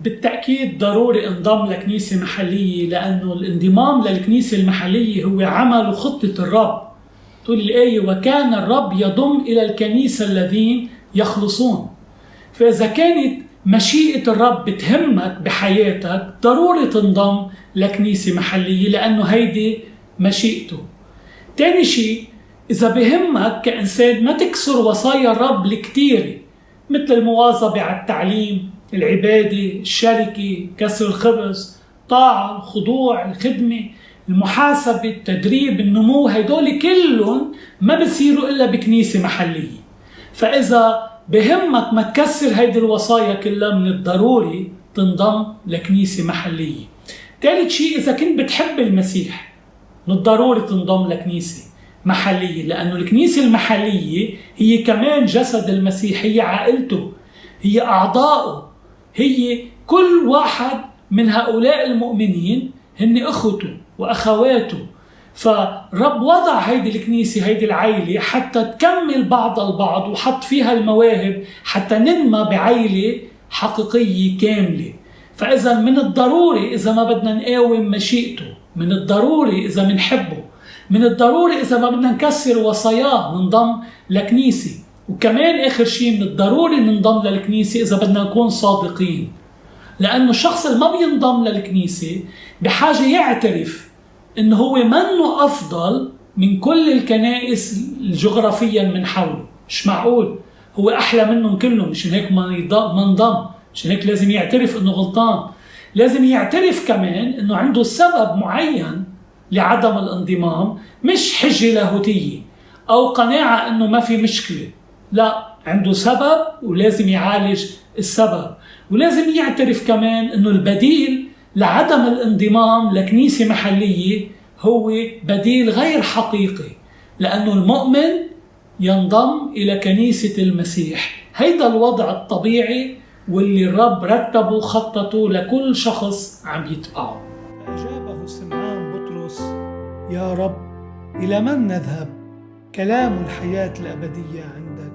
بالتأكيد ضروري انضم لكنيسة محلية لأنه الانضمام للكنيسة المحلية هو عمل وخطة الرب. تقول الآية وكان الرب يضم إلى الكنيسة الذين يخلصون. فإذا كانت مشيئة الرب بتهمك بحياتك ضروري تنضم لكنيسة محلية لأنه هيدي مشيئته. تاني شيء إذا بهمك كإنسان ما تكسر وصايا الرب الكتيرة مثل المواظبة على التعليم العبادة الشركة كسر الخبز طاعة الخضوع الخدمة المحاسبة التدريب النمو هدول كلهم ما بصيروا إلا بكنيسة محلية. فإذا بهمك ما تكسر هيدي الوصايا كلها من الضروري تنضم لكنيسة محلية. ثالث شيء إذا كنت بتحب المسيح من الضروري تنضم لكنيسة محلية لأنه الكنيسة المحلية هي كمان جسد المسيح هي عائلته هي أعضائه هي كل واحد من هؤلاء المؤمنين هن أخوته وأخواته. فرب وضع هيدي الكنيسة هيدي العيلة حتى تكمل بعض البعض وحط فيها المواهب حتى ننمى بعيلة حقيقية كاملة. فإذا من الضروري إذا ما بدنا نقاوم مشيئته من الضروري إذا بنحبه من الضروري إذا ما بدنا نكسر وصاياه ننضم لكنيسة. وكمان آخر شيء من الضروري ننضم للكنيسة إذا بدنا نكون صادقين. لأنه الشخص اللي ما بينضم للكنيسة بحاجة يعترف إنه هو منه أفضل من كل الكنائس جغرافيا من حوله. مش معقول. هو أحلى منهم كلهم. مشان هيك ما انضم. مشان هيك لازم يعترف إنه غلطان. لازم يعترف كمان إنه عنده سبب معين لعدم الانضمام مش حجة لاهوتية أو قناعة إنه ما في مشكلة. لا عنده سبب ولازم يعالج السبب. ولازم يعترف كمان إنه البديل لعدم الانضمام لكنيسة محلية هو بديل غير حقيقي لأنه المؤمن ينضم إلى كنيسة المسيح. هيدا الوضع الطبيعي واللي الرب رتبه خطته لكل شخص عم يتبعه أجابه سمعان بطرس يا رب إلى من نذهب؟ كلام الحياة الأبدية عندك